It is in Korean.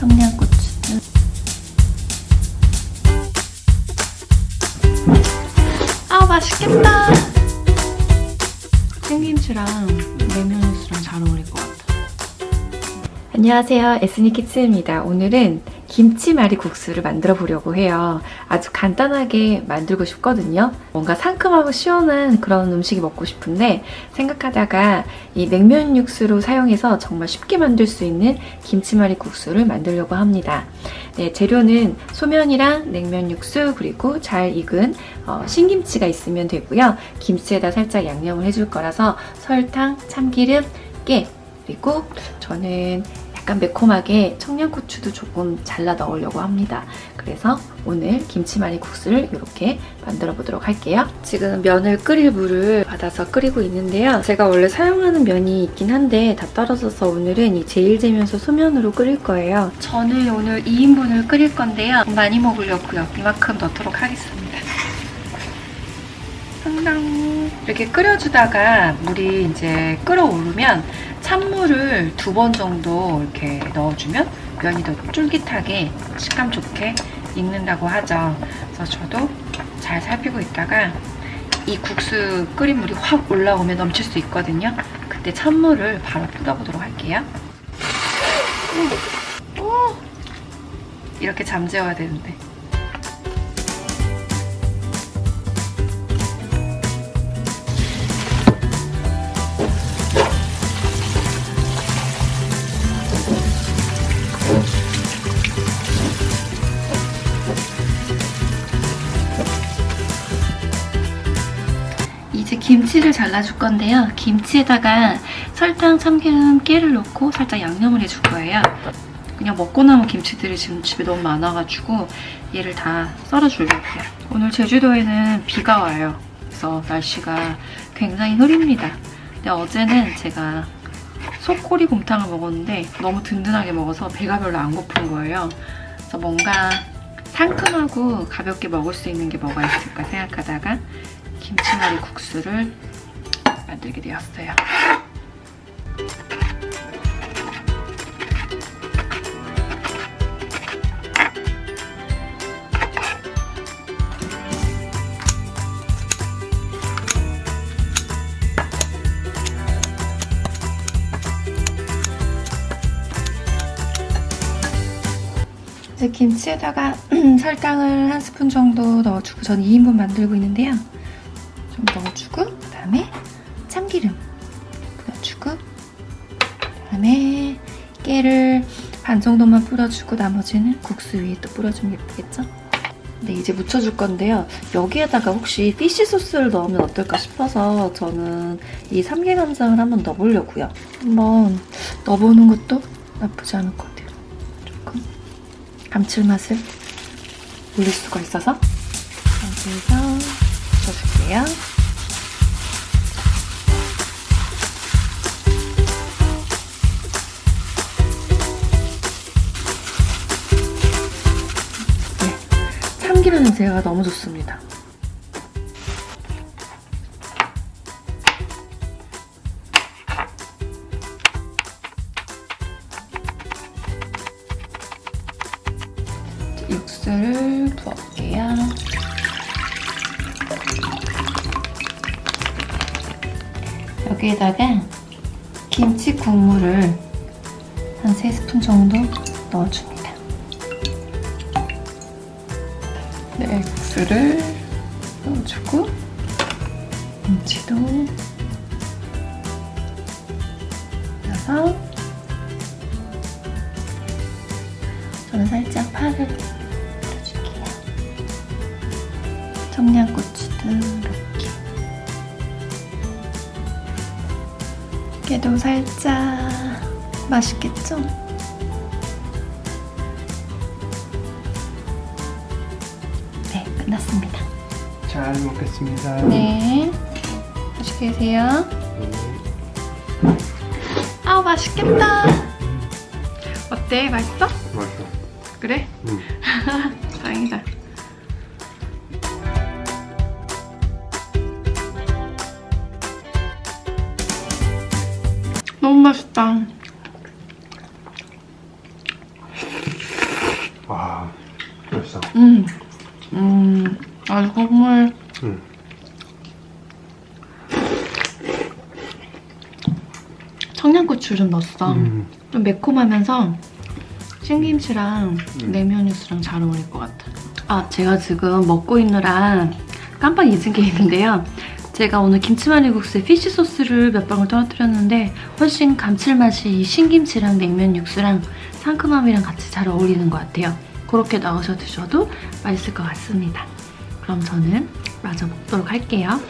청양고추. 아 맛있겠다. 생김치랑 냉면 육수랑 잘 어울릴 것 같아. 안녕하세요. 에스니키츠입니다. 오늘은 김치말이 국수를 만들어 보려고 해요. 아주 간단하게 만들고 싶거든요. 뭔가 상큼하고 시원한 그런 음식이 먹고 싶은데 생각하다가 이 냉면 육수로 사용해서 정말 쉽게 만들 수 있는 김치말이 국수를 만들려고 합니다. 네, 재료는 소면이랑 냉면 육수 그리고 잘 익은 어, 신김치가 있으면 되고요. 김치에다 살짝 양념을 해줄 거라서 설탕, 참기름, 깨 그리고 저는 약간 매콤하게 청양고추도 조금 잘라 넣으려고 합니다. 그래서 오늘 김치말이 국수를 이렇게 만들어 보도록 할게요. 지금 면을 끓일 물을 받아서 끓이고 있는데요. 제가 원래 사용하는 면이 있긴 한데 다 떨어져서 오늘은 이 제일제면서 소면으로 끓일 거예요. 저는 오늘 2인분을 끓일 건데요. 많이 먹으려고요. 이만큼 넣도록 하겠습니다. 상당 이렇게 끓여주다가 물이 이제 끓어오르면 찬물을 두 번 정도 이렇게 넣어주면 면이 더 쫄깃하게 식감 좋게 익는다고 하죠. 그래서 저도 잘 살피고 있다가 이 국수 끓인 물이 확 올라오면 넘칠 수 있거든요. 그때 찬물을 바로 뿌려보도록 할게요. 오! 이렇게 잠재워야 되는데. 이제 김치를 잘라줄 건데요. 김치에다가 설탕, 참기름, 깨를 넣고 살짝 양념을 해줄 거예요. 그냥 먹고 남은 김치들이 지금 집에 너무 많아가지고 얘를 다 썰어주려고요. 오늘 제주도에는 비가 와요. 그래서 날씨가 굉장히 흐립니다. 근데 어제는 제가 속꼬리 곰탕을 먹었는데 너무 든든하게 먹어서 배가 별로 안 고픈 거예요. 그래서 뭔가 상큼하고 가볍게 먹을 수 있는 게 뭐가 있을까 생각하다가 김치말이 국수를 만들게 되었어요. 이제 김치에다가 설탕을 한 스푼 정도 넣어주고 전 2인분 만들고 있는데요. 좀 넣어주고 그다음에 참기름 넣어주고 그다음에 깨를 반 정도만 뿌려주고 나머지는 국수 위에 또 뿌려주면 예쁘겠죠? 네, 이제 묻혀줄 건데요. 여기에다가 혹시 피쉬 소스를 넣으면 어떨까 싶어서 저는 이 삼계간장을 한번 넣어보려고요. 한번 넣어보는 것도 나쁘지 않을 것 같아요. 조금 감칠맛을 올릴 수가 있어서 여기서 묻혀줄게요. 네, 참기름 냄새가 너무 좋습니다. 육수를 부어볼게요. 여기에다가 김치 국물을 한 3스푼 정도 넣어줍니다. 네, 육수를 넣어주고 김치도 넣어서 저는 살짝 파를 넣어줄게요. 청양고추도 깨도 살짝 맛있겠죠? 네, 끝났습니다. 잘 먹겠습니다. 네, 맛있게 드세요. 아우, 맛있겠다. 어때? 맛있어? 맛있어. 그래? 응. 다행이다. 너무 맛있다. 와, 맛있어. 음, 음, 아주 국물. 음. 청양고추 좀 넣었어. 음. 좀 매콤하면서 신김치랑 음. 냉면 육수랑 잘 어울릴 것 같아. 아, 제가 지금 먹고 있느라 깜빡 잊은 게 있는데요. 제가 오늘 김치마늘국수에 피쉬 소스를 몇 방울 떨어뜨렸는데 훨씬 감칠맛이 이 신김치랑 냉면 육수랑 상큼함이랑 같이 잘 어울리는 것 같아요. 그렇게 넣으셔 드셔도 맛있을 것 같습니다. 그럼 저는 마저 먹도록 할게요.